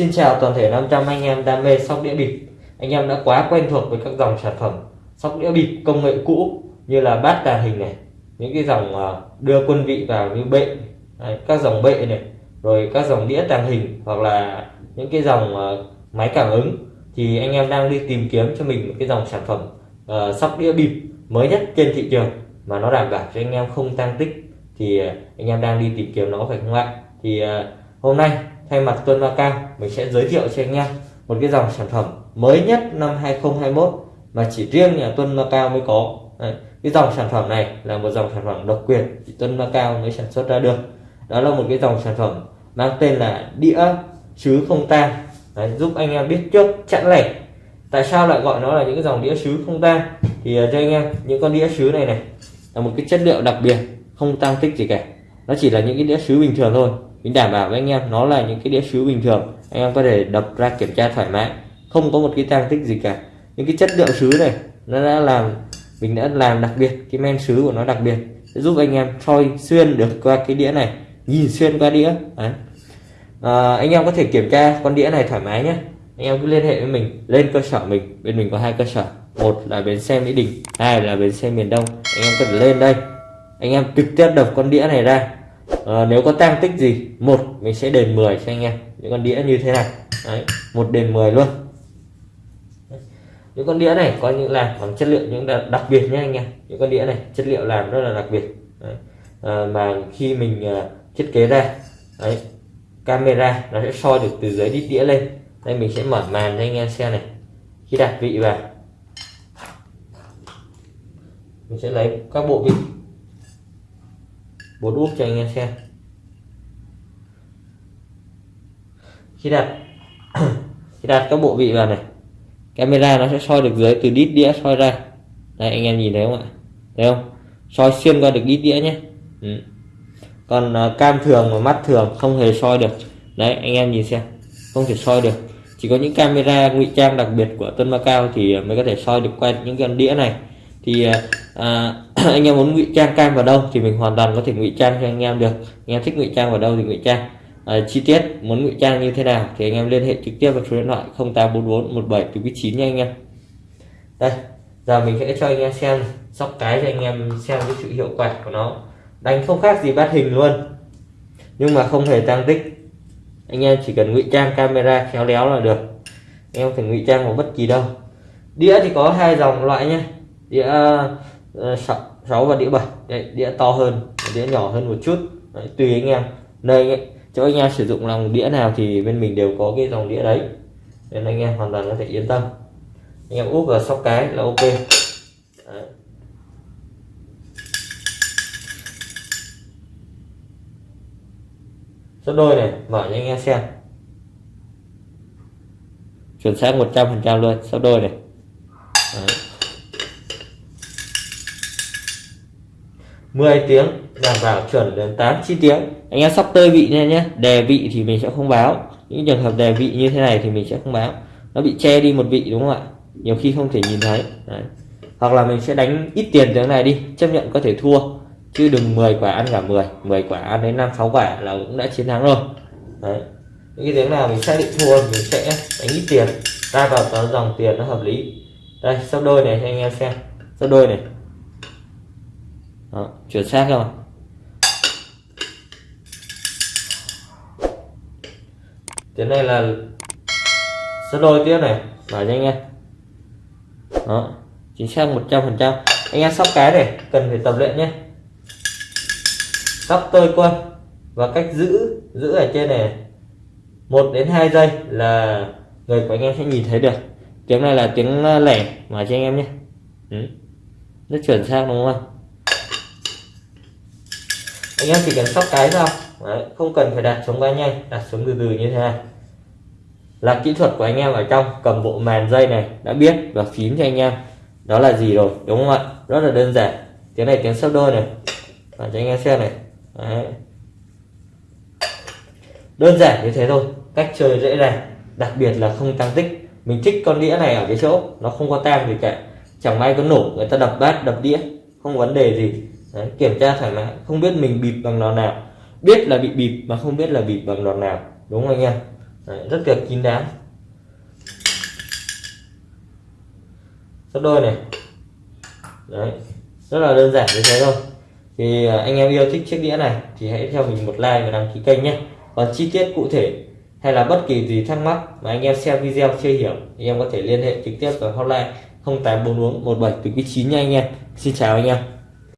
Xin chào toàn thể 500 anh em đam mê sóc đĩa bịp. Anh em đã quá quen thuộc với các dòng sản phẩm sóc đĩa bịp công nghệ cũ như là bát tàng hình này những cái dòng ờ, đưa quân vị vào như bệ các dòng bệ này rồi các dòng đĩa tàng hình hoặc là những cái dòng ờ, máy cảm ứng. Thì anh em đang đi tìm kiếm cho mình một cái dòng sản phẩm uh, sóc đĩa bịp mới nhất trên thị trường mà nó đảm bảo cho anh em không tăng tích. Thì anh em đang đi tìm kiếm nó phải không ạ? Thì uh, hôm nay thay mặt Tuân Cao mình sẽ giới thiệu cho anh em một cái dòng sản phẩm mới nhất năm 2021 mà chỉ riêng nhà Tuân Cao mới có. Đấy. cái dòng sản phẩm này là một dòng sản phẩm độc quyền chỉ Tuân Cao mới sản xuất ra được. Đó là một cái dòng sản phẩm mang tên là đĩa sứ không tang. Giúp anh em biết trước chẵn lẻ. Tại sao lại gọi nó là những cái dòng đĩa sứ không tang? Thì ờ, cho anh em, những con đĩa sứ này này là một cái chất liệu đặc biệt, không tăng tích gì cả. Nó chỉ là những cái đĩa sứ bình thường thôi mình đảm bảo với anh em nó là những cái đĩa sứ bình thường. Anh em có thể đập ra kiểm tra thoải mái không có một cái tăng tích gì cả. Những cái chất liệu sứ này nó đã làm mình đã làm đặc biệt cái men sứ của nó đặc biệt. Sẽ giúp anh em soi xuyên được qua cái đĩa này nhìn xuyên qua đĩa. Đấy. À, anh em có thể kiểm tra con đĩa này thoải mái nhé. Anh em cứ liên hệ với mình lên cơ sở mình. Bên mình có hai cơ sở một là bến xe mỹ đình hai là bến xe miền đông. Anh em cần lên đây. Anh em trực tiếp đập con đĩa này ra à, nếu có tăng tích gì một mình sẽ đền 10 cho anh em. Những con đĩa như thế này. Đấy, một đền 10 luôn. Những con đĩa này có những làm bằng chất liệu những đặc biệt nhé anh em. Những con đĩa này chất liệu làm rất là đặc biệt. Đấy. À, mà khi mình uh, thiết kế ra đấy camera nó sẽ soi được từ dưới đít đĩa lên. Đây mình sẽ mở màn cho anh em xem này. Khi đặt vị vào mình sẽ lấy các bộ vị bốn úp cho anh em xem. Khi đặt khi đặt các bộ vị vào này camera nó sẽ soi được dưới từ đít đĩa soi ra. Đây anh em nhìn thấy không ạ? Thấy không? Soi xuyên qua được đít đĩa nhé. Ừ. còn uh, cam thường và mắt thường không hề soi được. Đấy anh em nhìn xem. Không thể soi được. Chỉ có những camera ngụy trang đặc biệt của Tân Macao thì à, mới có thể soi được qua những con đĩa này. Thì à, à, anh em muốn ngụy trang cam vào đâu thì mình hoàn toàn có thể ngụy trang cho anh em được. Anh em thích ngụy trang vào đâu thì ngụy trang. À, chi tiết muốn ngụy trang như thế nào thì anh em liên hệ trực tiếp vào số điện thoại 0844 17 9 nha anh em. Đây giờ mình sẽ cho anh em xem sóc cái cho anh em xem cái sự hiệu quả của nó. Đánh không khác gì bát hình luôn. Nhưng mà không hề tăng tích. Anh em chỉ cần ngụy trang camera khéo léo là được. Anh em phải ngụy trang vào bất kỳ đâu. Đĩa thì có hai dòng loại nhé đĩa Ờ, 6 và đĩa 7 Đấy, đĩa to hơn đĩa nhỏ hơn một chút. Đấy, tùy anh em. Nơi cho anh em sử dụng lòng đĩa nào thì bên mình đều có cái dòng đĩa đấy. Nên anh em hoàn toàn có thể yên tâm. Anh em úp vào sóc cái là ok. Đấy. số đôi này mở cho anh em xem. Chuẩn xác 100% luôn sắp đôi này đấy. 10 tiếng đảm bảo chuẩn đến 8 9 tiếng. Anh em sắp tơi vị nha nhé, đề vị thì mình sẽ không báo. Những trường hợp đề vị như thế này thì mình sẽ không báo. Nó bị che đi một vị đúng không ạ? Nhiều khi không thể nhìn thấy. Đấy. hoặc là mình sẽ đánh ít tiền tiếng này đi, chấp nhận có thể thua. Chứ đừng 10 quả ăn cả 10 10 quả ăn đến 5 6 quả là cũng đã chiến thắng rồi. Đấy. những cái tiếng nào mình xác định thua mình sẽ đánh ít tiền. Ra vào dòng tiền nó hợp lý. Đây, sắp đôi này cho anh em xem. Sắp đôi này đó, chuẩn xác không? Tiếng này là số đôi tiếp này bảo cho anh em. Đó chính xác 100 phần trăm. Anh em sóc cái này cần phải tập luyện nhé. Sóc tôi quân và cách giữ giữ ở trên này một đến 2 giây là người của anh em sẽ nhìn thấy được. Tiếng này là tiếng lẻ mà cho anh em nhé. Ừ. rất chuẩn xác đúng không anh em chỉ cần sóc cái thôi Đấy, không cần phải đặt xuống quá nhanh đặt xuống từ từ như thế này. Là kỹ thuật của anh em ở trong cầm bộ màn dây này đã biết và phím cho anh em. Đó là gì rồi đúng không ạ? Rất là đơn giản. Tiếng này tiếng sấp đôi này. Và cho anh em xem này. Đấy. đơn giản như thế thôi cách chơi dễ dàng. Đặc biệt là không tăng tích. Mình trích con đĩa này ở cái chỗ nó không có tang gì cả. Chẳng may có nổ người ta đập bát đập đĩa không vấn đề gì. Đấy, kiểm tra thoải mái không biết mình bịp bằng đòn nào biết là bị bịp mà không biết là bịp bằng đòn nào đúng không anh em? Đấy, rất là kín đáo. Sắp đôi này. Đấy rất là đơn giản như thế thôi. Thì à, anh em yêu thích chiếc đĩa này thì hãy cho mình một like và đăng ký kênh nhé. Còn chi tiết cụ thể hay là bất kỳ gì thắc mắc mà anh em xem video chưa hiểu anh em có thể liên hệ trực tiếp vào hotline 0844 17 chín nha anh em. Xin chào anh em.